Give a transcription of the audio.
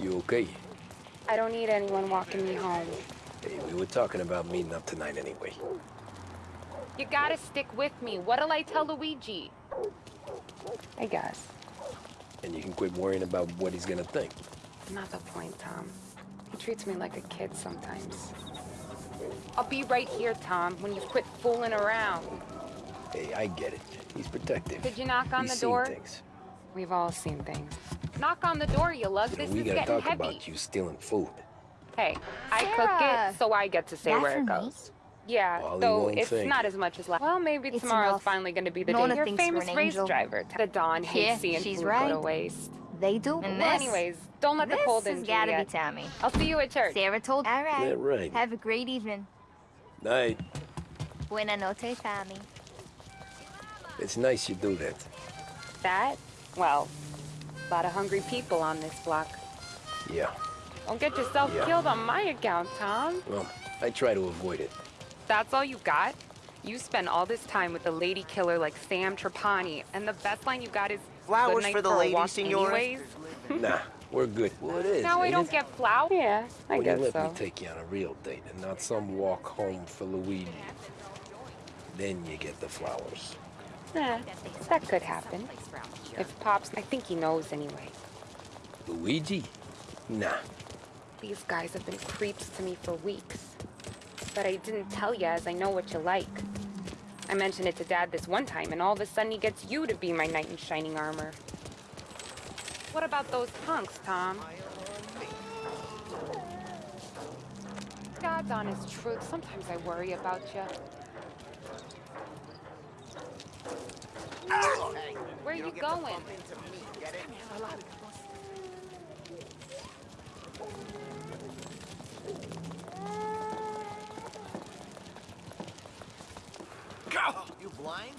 You okay? I don't need anyone walking me home. Hey, we were talking about meeting up tonight anyway. You gotta stick with me. What'll I tell Luigi? I guess. And you can quit worrying about what he's gonna think. Not the point, Tom. He treats me like a kid sometimes. I'll be right here, Tom, when you quit fooling around. Hey, I get it. He's protective. Did you knock on He's the seen door? Things. We've all seen things. Knock on the door, you lug. You know, This we is gotta getting talk heavy. about you stealing food. Hey, I cook it, so I get to say That where for it me? goes. Yeah, Ollie though won't it's thank not as much as last. Well, maybe It's tomorrow's enough. finally going to be the Nona day. Your famous an race angel. driver. The Dawn hates Yeah, seeing she's food go to waste. They do. well, And this, anyways, don't let the this cold has in gotta be Juliet. Tammy. I'll see you at church. Sarah told. All right. Yeah, right. Have a great evening. Night. Buena noche, Tammy. It's nice you do that. That? Well, a lot of hungry people on this block. Yeah. Don't get yourself Yeah. killed on my account, Tom. Well, I try to avoid it. That's all you got? You spend all this time with a lady killer like Sam Trapani, and the best line you got is Flowers "Good night for the a lady, walk senora." anyways." nah, we're good. Well, it is. Now I don't it? get flowers. Yeah, I Well, guess you let so. me take you on a real date and not some walk home for Luigi. Then you get the flowers. Yeah, that could happen. If Pops, I think he knows anyway. Luigi? Nah. These guys have been creeps to me for weeks. But I didn't tell you as I know what you like. I mentioned it to Dad this one time, and all of a sudden he gets you to be my knight in shining armor. What about those punks, Tom? God's honest truth, sometimes I worry about you. Where are you going? Go! You blind?